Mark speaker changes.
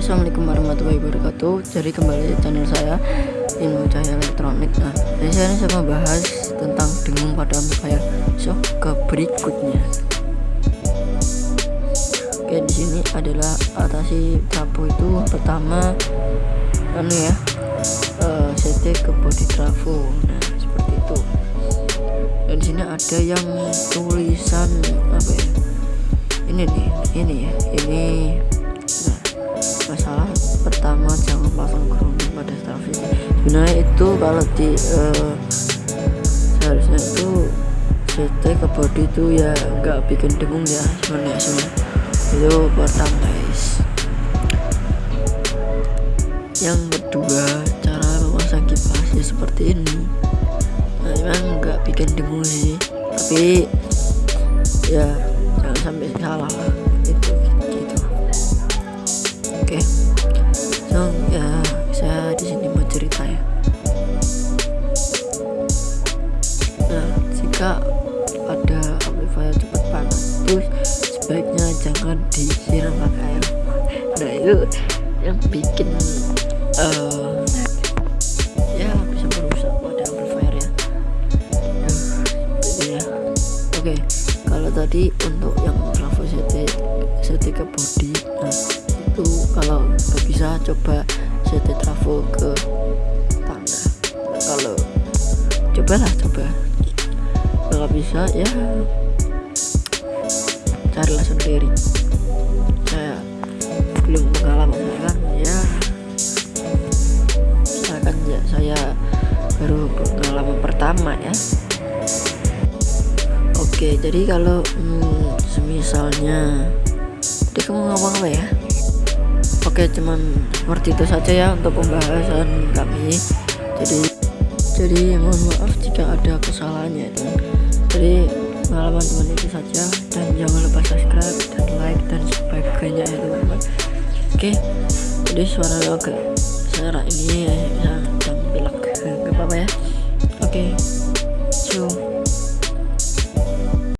Speaker 1: assalamualaikum warahmatullahi wabarakatuh. Jadi kembali di channel saya Ilmu Cahaya Elektronik. Nah jadi saya saya membahas tentang dengung pada amplifier so ke berikutnya. Oke di sini adalah atasi trafo itu pertama anu ya uh, CT ke body trafo nah seperti itu. Dan di sini ada yang tulisan apa ya ini nih ini ya ini masalah pertama jangan pasang grounding pada traffic sebenarnya itu kalau di uh, seharusnya itu CT ke body itu ya nggak bikin dengung ya sebenarnya semua itu pertama guys. Yang kedua cara memasang kipas ya seperti ini. Nah memang nggak bikin dengung sih. Tapi ya jangan sampai salah oke okay. so ya saya di sini mau cerita ya nah jika ada amplifier cepat panas terus sebaiknya jangan disiram pakai air nah itu yang bikin uh, ya bisa pada ya uh, ya oke okay. kalau tadi untuk yang CT ke body nah itu kalau nggak bisa coba CT trafo ke tanah nah, kalau cobalah coba. Kalau bisa ya carilah sendiri. Saya belum pengalaman saya kan ya. Misalkan ya saya baru pengalaman pertama ya. Oke jadi kalau hmm, semisalnya tadi kamu ngomong apa ya oke cuman seperti itu saja ya untuk pembahasan kami. Jadi jadi mohon maaf jika ada kesalahannya itu jadi pengalaman teman itu saja. Dan jangan lupa subscribe dan like dan sebagainya ya teman-teman. Oke jadi suara agak suara ini ya bisa bilang nggak apa-apa ya. Oke okay. cium.